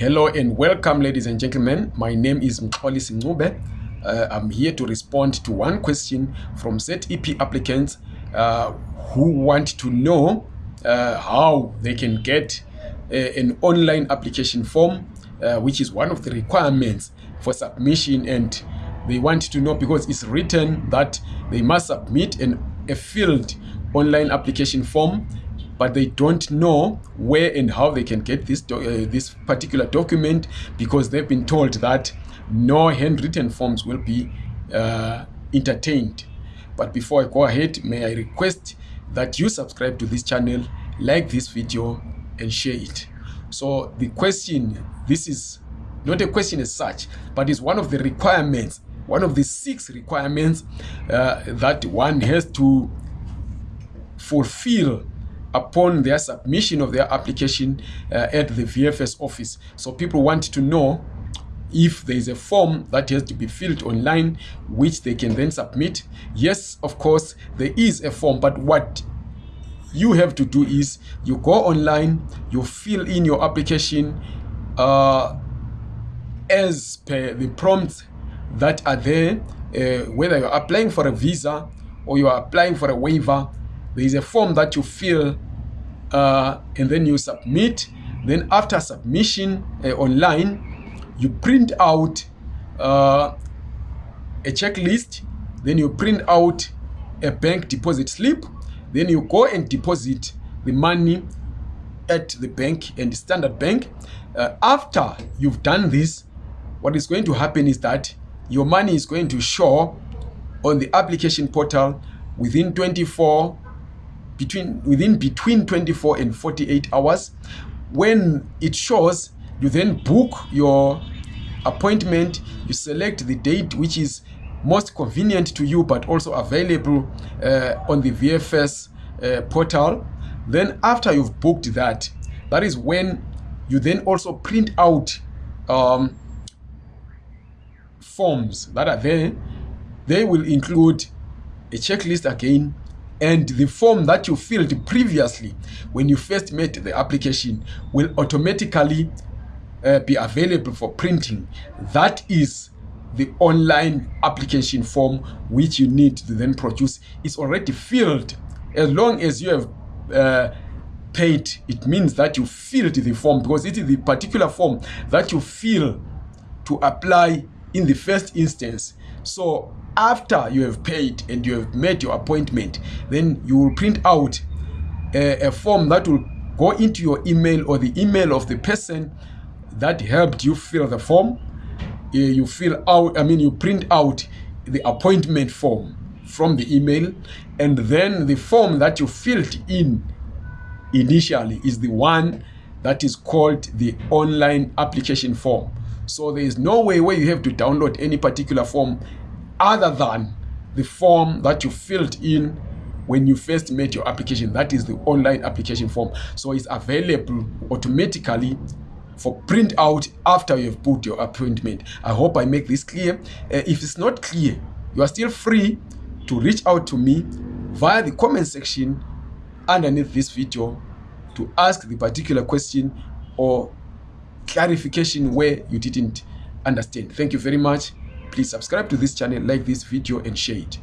Hello and welcome, ladies and gentlemen. My name is Mxoli Singube. Uh, I'm here to respond to one question from ZEP applicants uh, who want to know uh, how they can get uh, an online application form, uh, which is one of the requirements for submission. And they want to know because it's written that they must submit an, a filled online application form but they don't know where and how they can get this uh, this particular document because they've been told that no handwritten forms will be uh, entertained. But before I go ahead, may I request that you subscribe to this channel, like this video, and share it. So the question, this is not a question as such, but is one of the requirements, one of the six requirements uh, that one has to fulfill upon their submission of their application uh, at the VFS office. So people want to know if there is a form that has to be filled online, which they can then submit. Yes, of course, there is a form, but what you have to do is you go online, you fill in your application uh, as per the prompts that are there, uh, whether you're applying for a visa or you are applying for a waiver, there is a form that you fill uh, and then you submit. Then after submission uh, online you print out uh, a checklist. Then you print out a bank deposit slip. Then you go and deposit the money at the bank and standard bank. Uh, after you've done this what is going to happen is that your money is going to show on the application portal within 24 between within between 24 and 48 hours. When it shows you then book your appointment. You select the date which is most convenient to you but also available uh, on the VFS uh, portal. Then after you've booked that that is when you then also print out um, forms that are there. They will include a checklist again and the form that you filled previously when you first made the application will automatically uh, be available for printing. That is the online application form which you need to then produce. It's already filled. As long as you have uh, paid, it means that you filled the form because it is the particular form that you fill to apply in the first instance. So after you have paid and you have made your appointment then you will print out a, a, form that will go into your email or the email of the person that helped you fill the form uh, you fill out i mean you print out the appointment form from the email and then the form that you filled in initially is the one that is called the online application form so there is no way where you have to download any particular form other than the form that you filled in when you first made your application. That is the online application form. So it's available automatically for print out after you have put your appointment. I hope i make this clear. Uh, if it's not clear you are still free to reach out to me via the comment section underneath this video to ask the particular question or clarification where you didn't understand. Thank you very much. Please subscribe to this channel like this video and share it